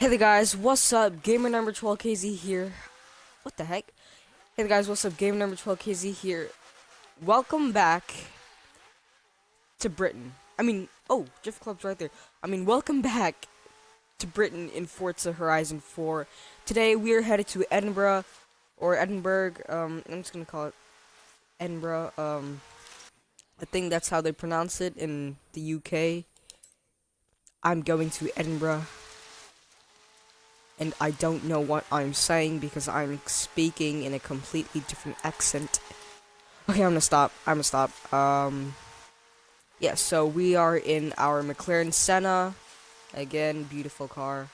Hey there guys, what's up? Gamer number 12KZ here. What the heck? Hey there guys, what's up? Gamer number 12KZ here. Welcome back to Britain. I mean, oh, Jiff Club's right there. I mean, welcome back to Britain in Forza Horizon 4. Today we are headed to Edinburgh, or Edinburgh, um, I'm just gonna call it Edinburgh, um, I think that's how they pronounce it in the UK. I'm going to Edinburgh and I don't know what I'm saying because I'm speaking in a completely different accent. Okay, I'm gonna stop. I'm gonna stop. Um, yeah, so we are in our McLaren Senna. Again, beautiful car.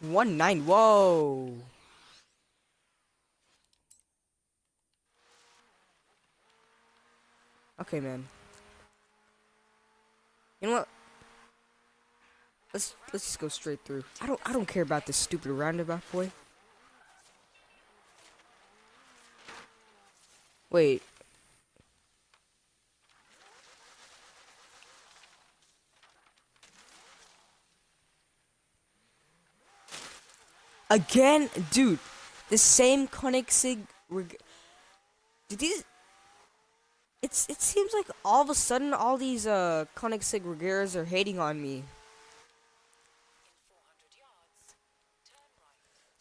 One nine. Whoa. Okay, man. You know what? Let's let's just go straight through. I don't I don't care about this stupid roundabout boy. Wait. Again, dude, the same Koenigsegg. Did these? It's it seems like all of a sudden all these uh Koenigsegg Regeras are hating on me.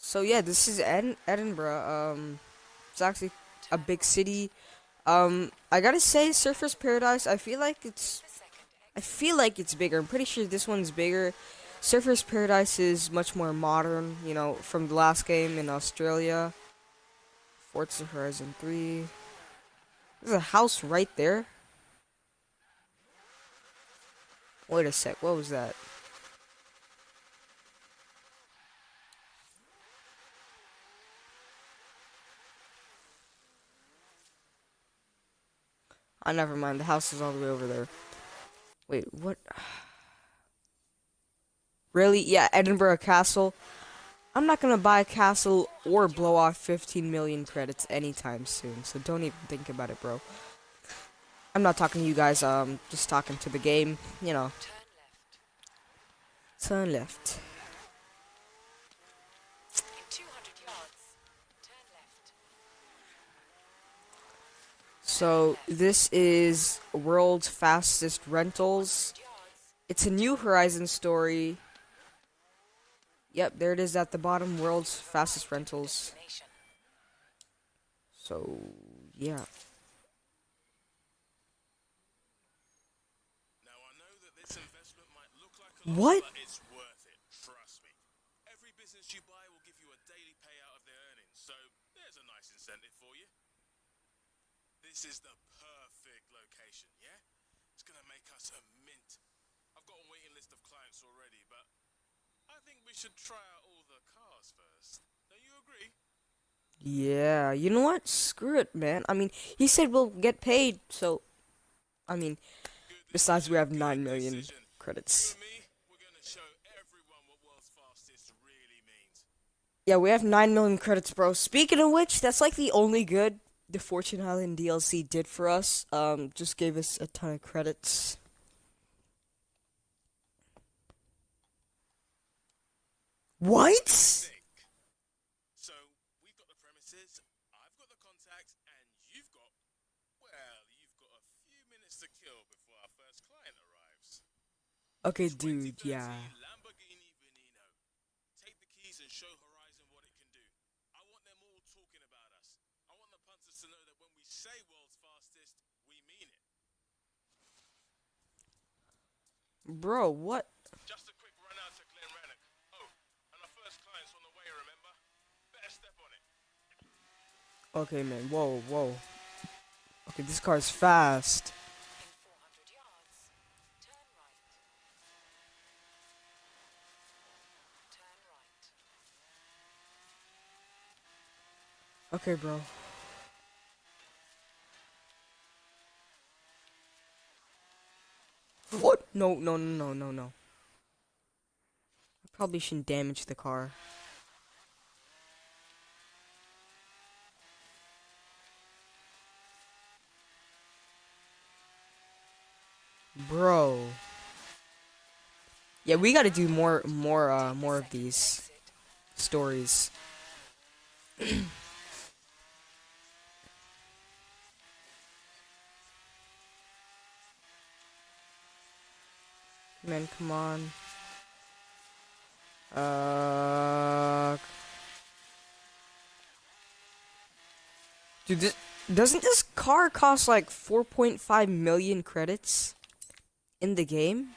So yeah, this is Ed Edinburgh. Um, it's actually a big city. Um, I gotta say, Surfers Paradise. I feel like it's, I feel like it's bigger. I'm pretty sure this one's bigger. Surfers Paradise is much more modern. You know, from the last game in Australia. Forza Horizon 3. There's a house right there. Wait a sec. What was that? Oh, never mind. The house is all the way over there. Wait, what? Really? Yeah, Edinburgh Castle. I'm not gonna buy a castle or blow off 15 million credits anytime soon, so don't even think about it, bro. I'm not talking to you guys, um, just talking to the game, you know. Turn left. So this is world's fastest rentals. It's a new Horizon story. Yep, there it is at the bottom, world's fastest rentals. So, yeah. what? Every business you buy will give you a daily payout of their earnings. So, there's a nice incentive. This is the perfect location, yeah? It's gonna make us a mint. I've got a waiting list of clients already, but I think we should try out all the cars first. Don't you agree? Yeah, you know what? Screw it, man. I mean, he said we'll get paid, so... I mean, besides we have 9 million credits. Yeah, we have 9 million credits, bro. Speaking of which, that's like the only good the Fortune Island DLC did for us. Um, just gave us a ton of credits. What? So we've got the premises, I've got the contacts, and you've got well, you've got a few minutes to kill before our first client arrives. Okay, dude, yeah. Bro, what? Just a quick run out to Glenrannoch. Oh, and our first client's on the way, remember? Better step on it. Okay, man. Whoa, whoa. Okay, this car is fast. Okay, bro. What? No, no, no, no, no, no. I probably shouldn't damage the car. Bro. Yeah, we got to do more, more, uh, more of these stories. Man, come on. Uh, dude, this, doesn't this car cost like 4.5 million credits in the game?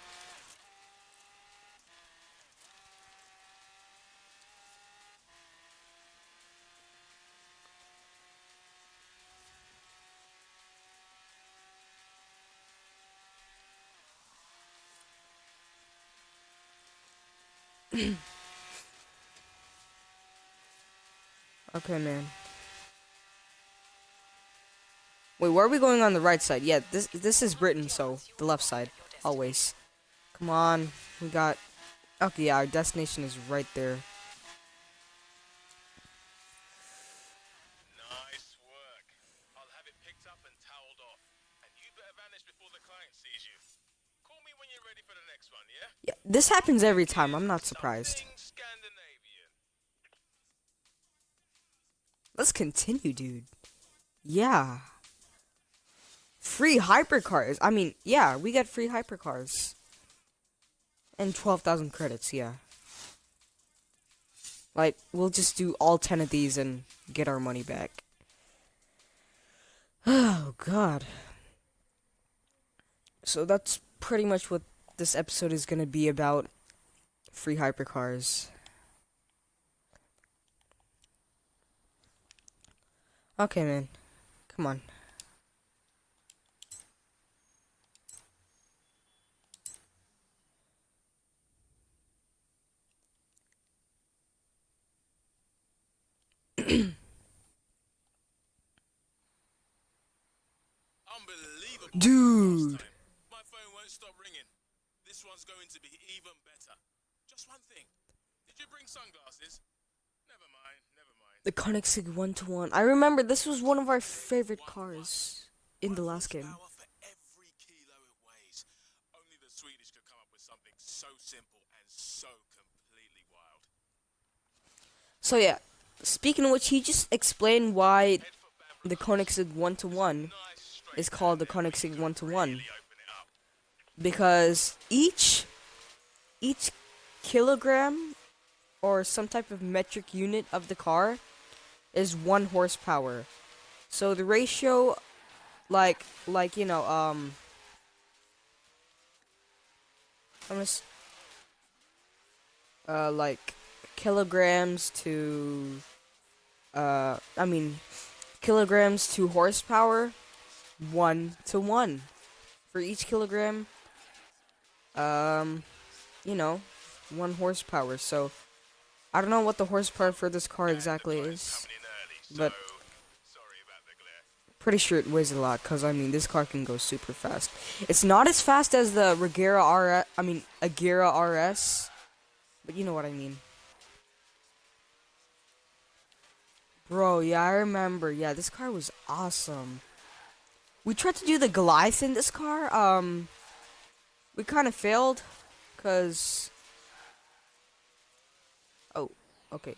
okay, man. Wait, where are we going on the right side? Yeah, this this is Britain, so the left side, always. Come on, we got... Okay, yeah, our destination is right there. This happens every time. I'm not surprised. Let's continue, dude. Yeah. Free hypercars. I mean, yeah, we got free hypercars. And 12,000 credits, yeah. Like, we'll just do all 10 of these and get our money back. Oh, God. So that's pretty much what this episode is going to be about. Free hypercars. Okay, man. Come on. Unbelievable. Dude. Last time. My phone won't stop ringing. This one's going to be even better. Just one thing. Did you bring sunglasses? Never mind, never mind. The Koenigsegg 1 to 1. I remember this was one of our favorite cars in the last game. For every kilo it weighs. Only the Swedish could come up with something so simple and so completely wild. So yeah, speaking of which, he just explained why the Koenigsegg 1 to 1 is called the Koenigsegg 1 to 1 because each each kilogram or some type of metric unit of the car is 1 horsepower. So the ratio like like you know um I'm s- uh like kilograms to uh I mean kilograms to horsepower one to one for each kilogram um you know one horsepower so I don't know what the horsepower for this car exactly is but pretty sure it weighs a lot because I mean this car can go super fast. It's not as fast as the Regera RS. I mean Agera RS, but you know what I mean. Bro, yeah, I remember. Yeah, this car was awesome. We tried to do the Goliath in this car. Um, we kind of failed, cause. Oh, okay.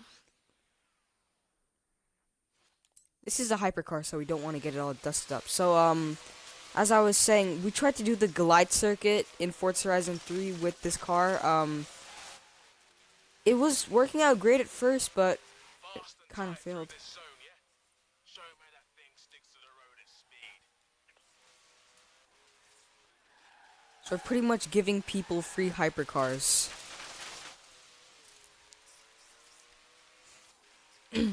This is a hypercar, so we don't want to get it all dusted up. So, um, as I was saying, we tried to do the glide circuit in Forza Horizon 3 with this car. Um, it was working out great at first, but and kind of failed. this zone, yeah? Show 'em how that thing sticks to the road at speed. We're pretty much giving people free hypercars. okay,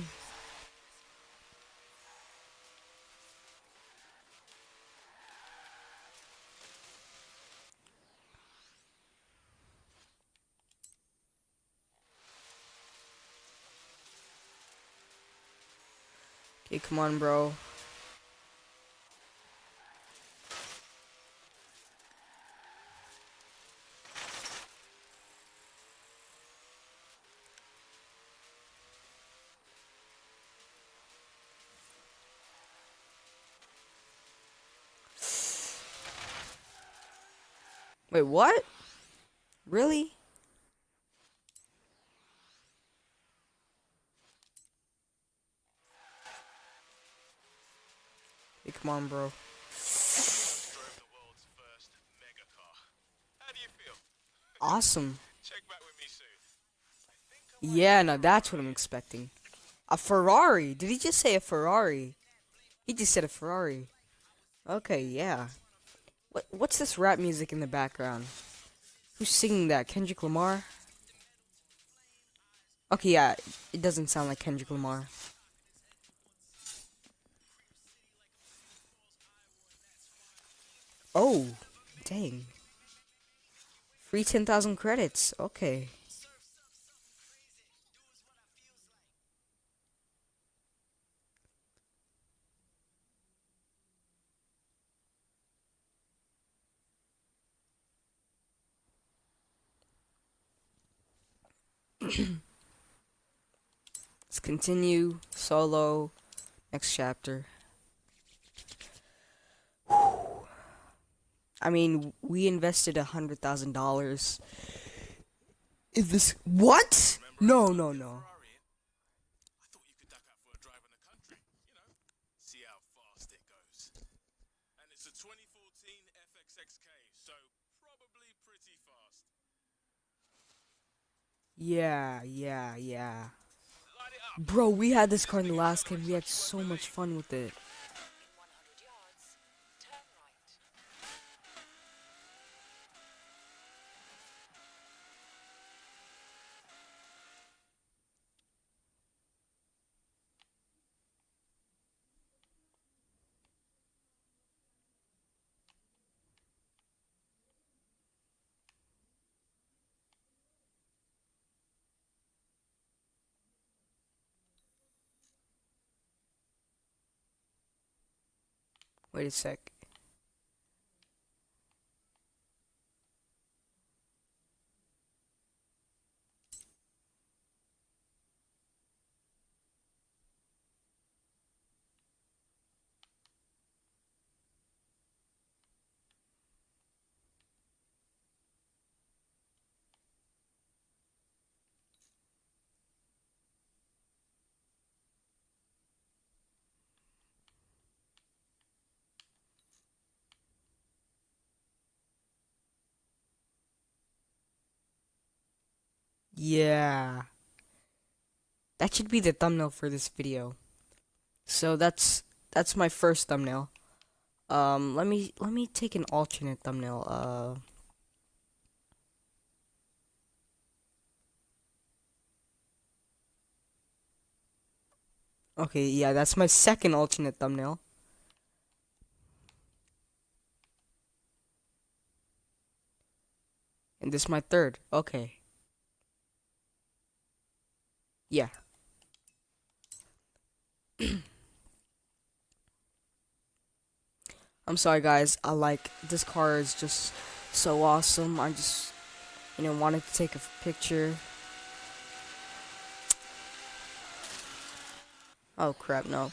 come on, bro. Wait, what? Really? Hey, come on, bro. Awesome. Yeah, no, that's what I'm expecting. A Ferrari. Did he just say a Ferrari? He just said a Ferrari. Okay, yeah. What what's this rap music in the background? Who's singing that? Kendrick Lamar? Okay, yeah, it doesn't sound like Kendrick Lamar. Oh, dang. Free 10,000 credits. Okay. Let's continue solo next chapter. I mean, we invested a hundred thousand dollars. Is this what? No, no, no. Yeah, yeah, yeah. Bro, we had this car in the last game. We had so much fun with it. Wait a sec. Yeah. That should be the thumbnail for this video. So that's that's my first thumbnail. Um let me let me take an alternate thumbnail. Uh Okay, yeah, that's my second alternate thumbnail. And this is my third. Okay. Yeah. I'm sorry guys, I like this car is just so awesome. I just you know wanted to take a picture. Oh crap, no.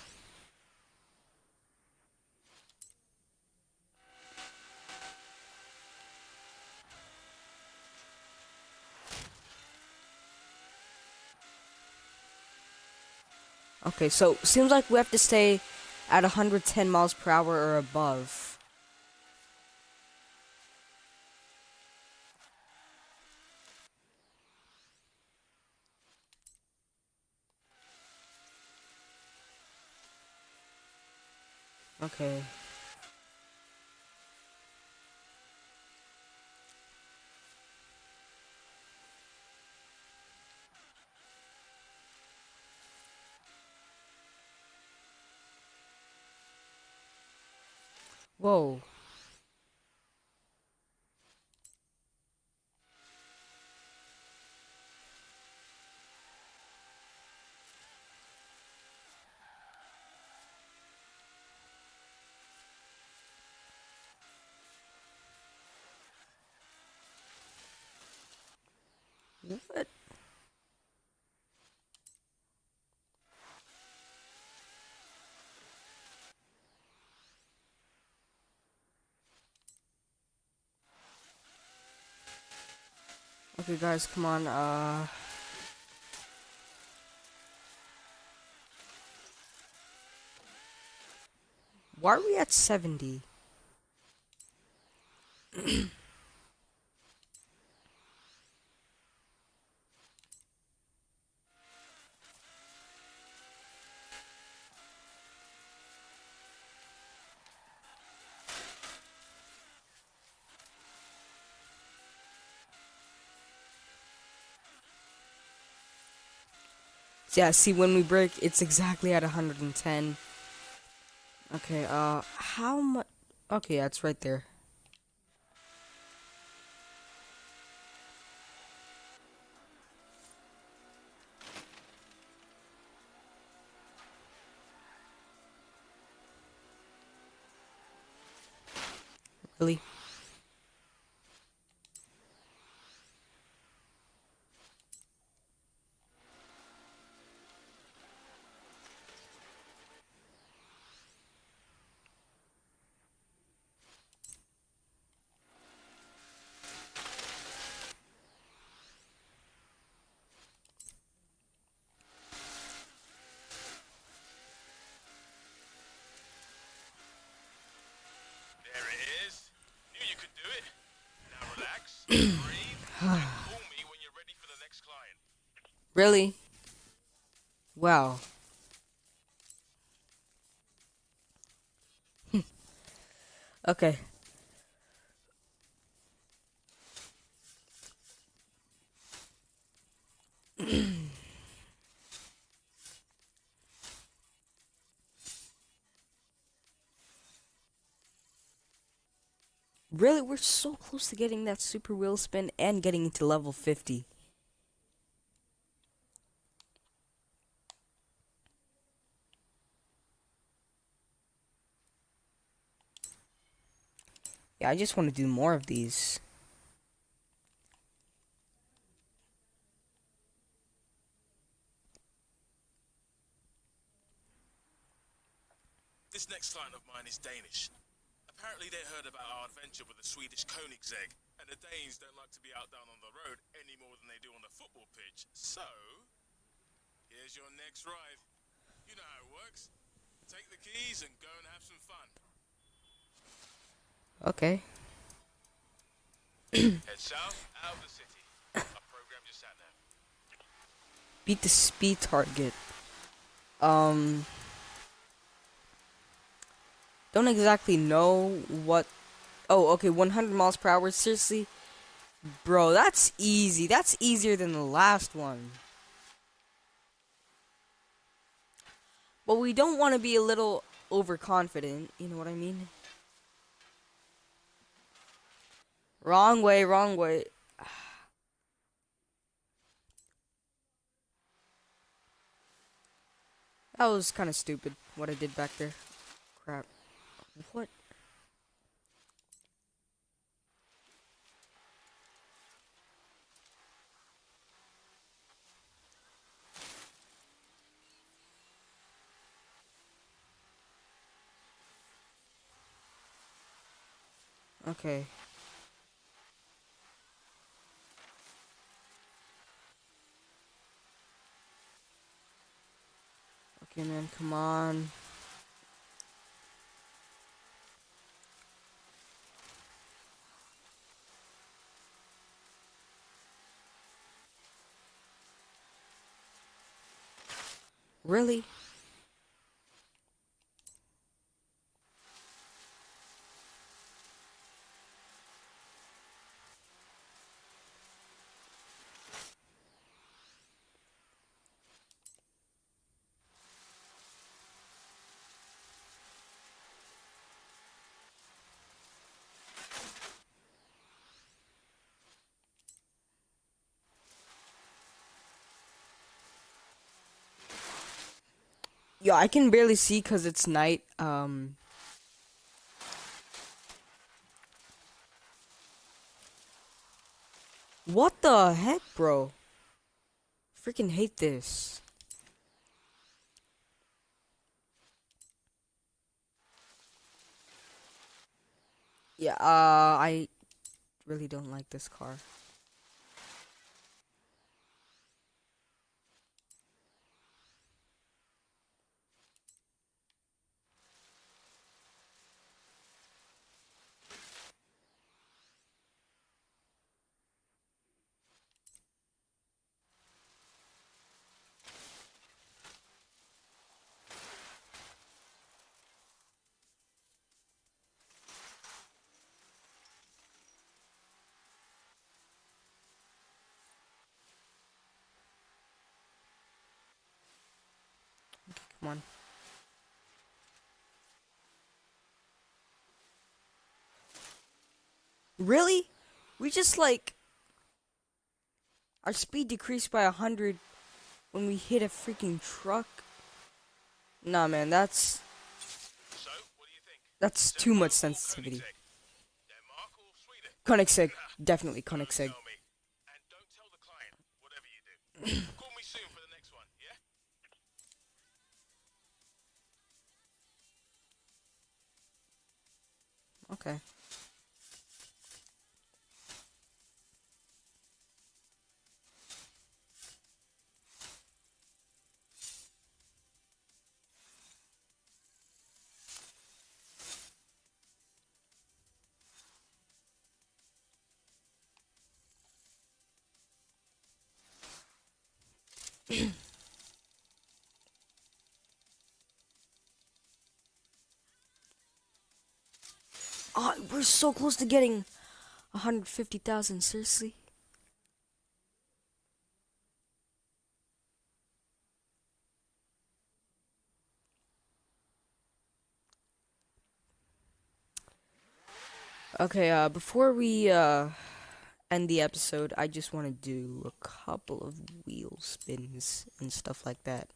Okay, so seems like we have to stay at 110 miles per hour or above. Okay. Whoa. What? Okay, guys, come on. Uh. Why are we at 70? Yeah, see, when we break, it's exactly at 110. Okay, uh, how much? Okay, yeah, it's right there. Really? There it is. Knew you could do it. Now relax, breathe, and call me when you're ready for the next client. Really? Wow. Hmm. okay. Really, we're so close to getting that super wheel spin and getting into level 50. Yeah, I just want to do more of these. This next client of mine is Danish. Apparently they heard about our adventure with the Swedish Koenigsegg, and the Danes don't like to be out down on the road any more than they do on the football pitch. So, here's your next ride. You know how it works. Take the keys and go and have some fun. Okay. Head south, out of the city. I programmed your sat nav. Beat the speed target. Um. Don't exactly know what. Oh, okay, 100 miles per hour. Seriously? Bro, that's easy. That's easier than the last one. But we don't want to be a little overconfident. You know what I mean? Wrong way, wrong way. That was kind of stupid, what I did back there. Crap. What? Okay. Okay, man, come on. Really? Yo, I can barely see because it's night. Um. What the heck, bro? Freaking hate this. Yeah, uh, I really don't like this car. Come on. Really? We just like our speed decreased by a hundred when we hit a freaking truck. Nah, man, that's So, that's too much sensitivity. Koenigsegg? Koenigsegg, definitely Koenigsegg. tell So close to getting 150,000, seriously? Okay, uh, before we, uh, end the episode, I just want to do a couple of wheel spins and stuff like that.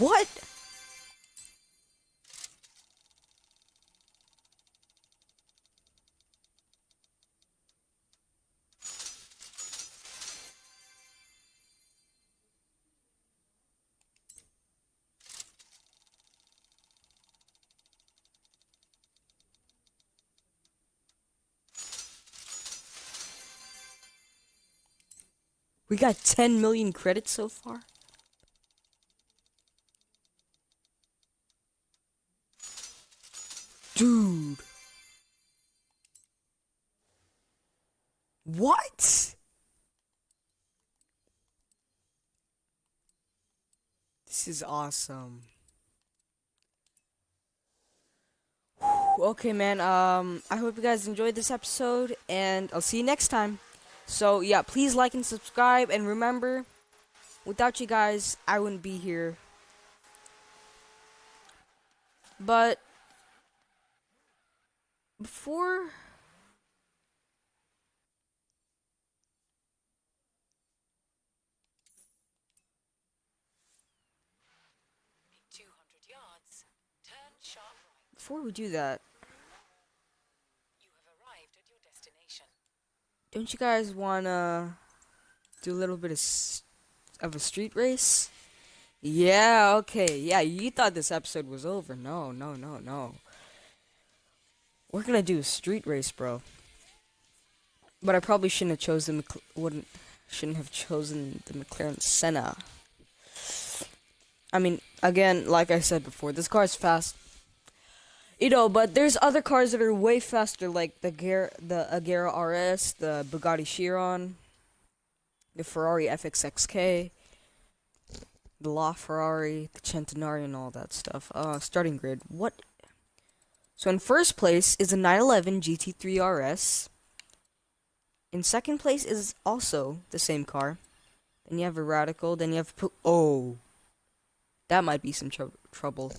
What? We got 10 million credits so far? Awesome. Okay, man. Um, I hope you guys enjoyed this episode, and I'll see you next time. So, yeah, please like and subscribe, and remember, without you guys, I wouldn't be here. But before In 200 yards, turn sharp right. Before we do that, don't you guys wanna do a little bit of of a street race? Yeah, okay. Yeah, you thought this episode was over. No, no, no, no. We're gonna do a street race, bro. But I probably shouldn't have chosen wouldn't shouldn't have chosen the McLaren Senna. I mean, again, like I said before, this car is fast. You know, but there's other cars that are way faster, like the Gar- the Agera RS, the Bugatti Chiron, the Ferrari FXXK, the LaFerrari, the Centenario, and all that stuff. Uh, starting grid. What? So in first place is a 911 GT3 RS. In second place is also the same car. Then you have a Radical. Then you have oh, that might be some trou- trouble.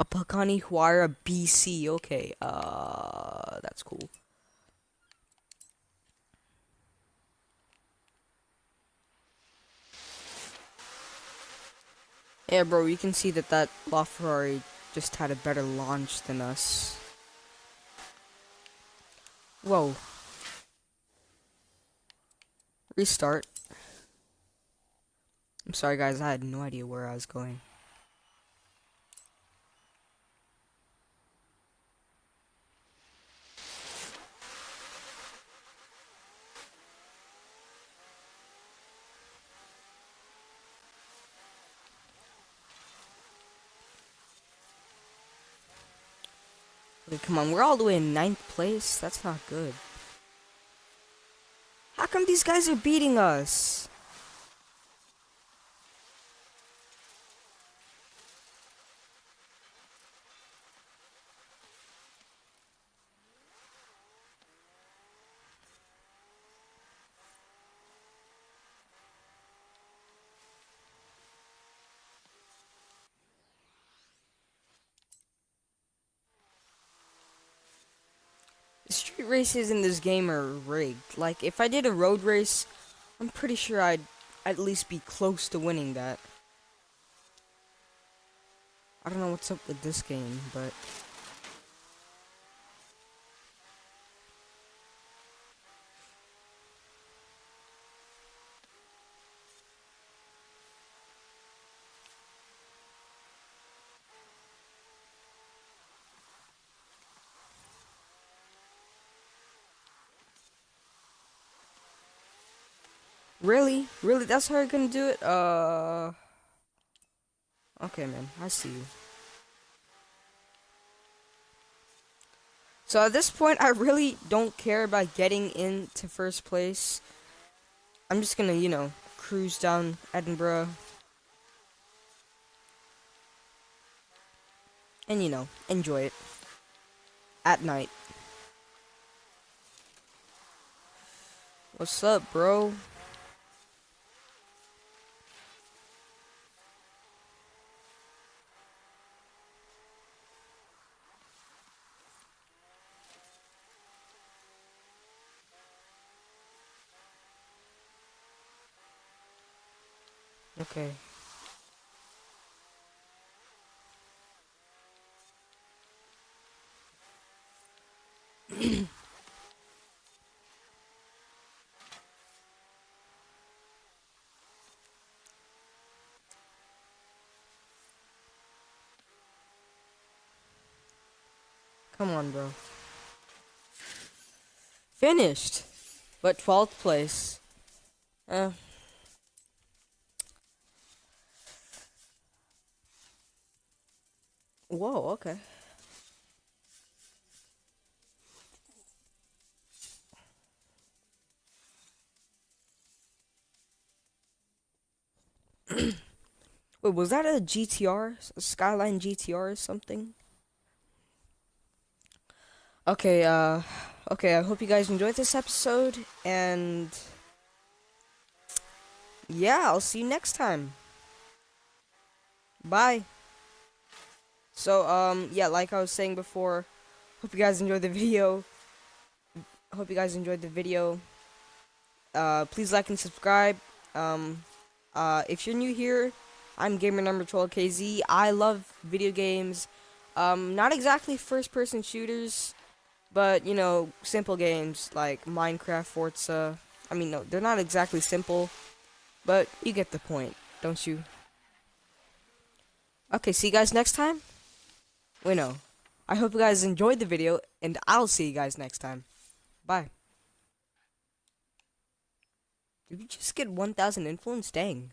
A Pagani Huayra BC. Okay, uh, that's cool. Yeah, bro, you can see that that LaFerrari just had a better launch than us. Whoa. Restart. I'm sorry, guys, I had no idea where I was going. Come on, we're all the way in ninth place. That's not good. How come these guys are beating us? The street races in this game are rigged. Like, if I did a road race, I'm pretty sure I'd at least be close to winning that. I don't know what's up with this game, but... Really? Really? That's how you're gonna do it? Uh... Okay, man. I see you. So at this point, I really don't care about getting into first place. I'm just gonna, you know, cruise down Edinburgh. And, you know, enjoy it. At night. What's up, bro? Okay. Come on, bro. Finished. But 12th place. Uh. Whoa, okay. Wait, was that a GTR? A Skyline GTR or something? Okay, uh, okay, I hope you guys enjoyed this episode, and yeah, I'll see you next time. Bye. So, um, yeah, like I was saying before, hope you guys enjoyed the video. Hope you guys enjoyed the video. Uh, please like and subscribe. Um, uh, if you're new here, I'm gamer number 12KZ. I love video games. Um, not exactly first-person shooters, but, you know, simple games like Minecraft, Forza. I mean, no, they're not exactly simple, but you get the point, don't you? Okay, see you guys next time. Wait, no. I hope you guys enjoyed the video, and I'll see you guys next time. Bye. Did we just get 1,000 influence? Dang.